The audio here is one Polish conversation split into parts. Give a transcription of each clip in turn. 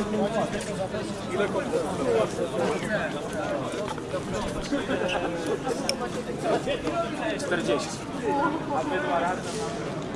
Ile 40. A my dwa.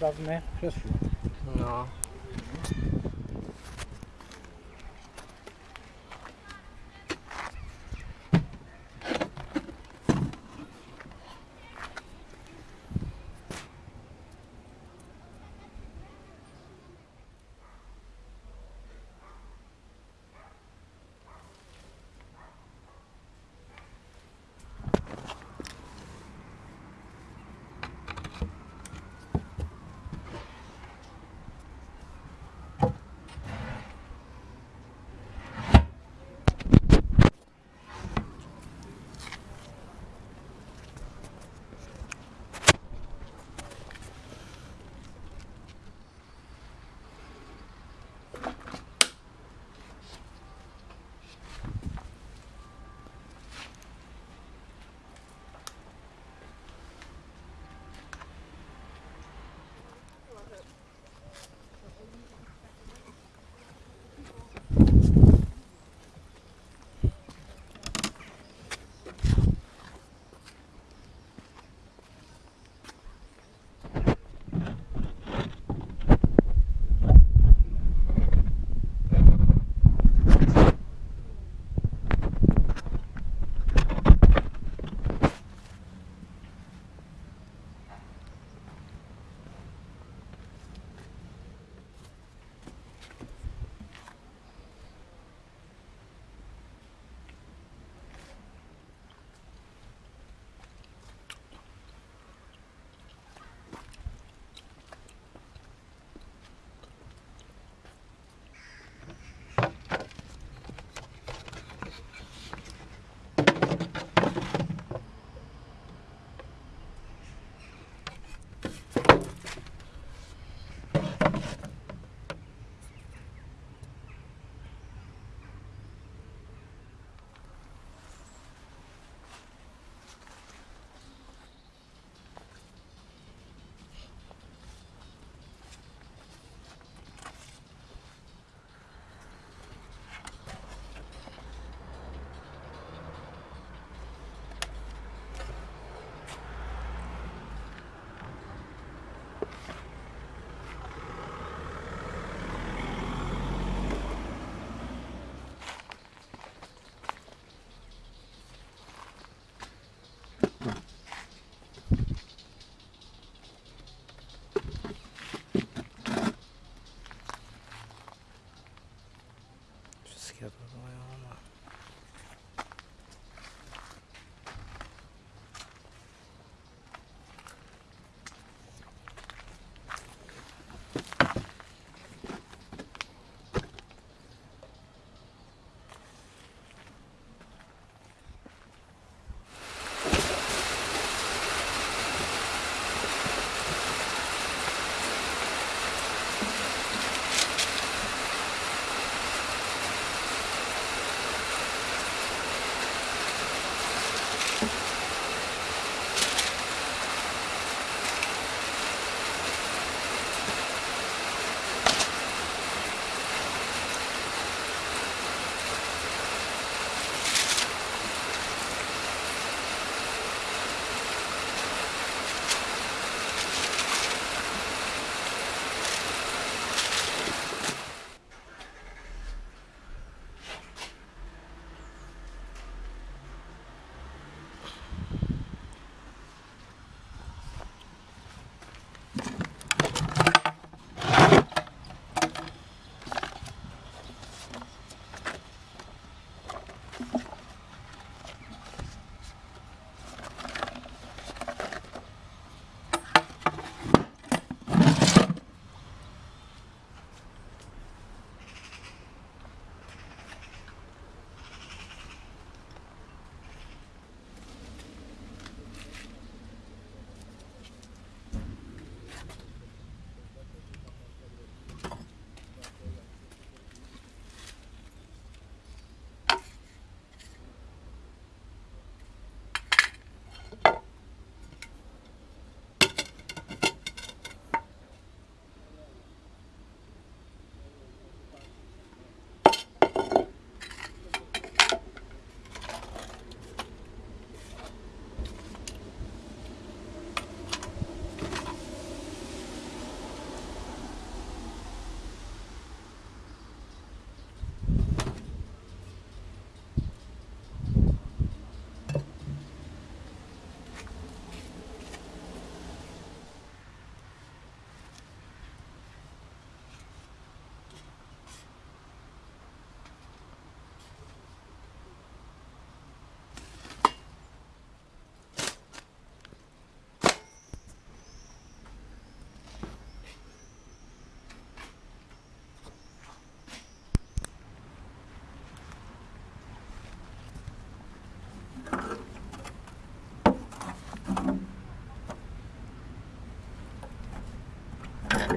dawne krzesło. No.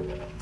Yeah.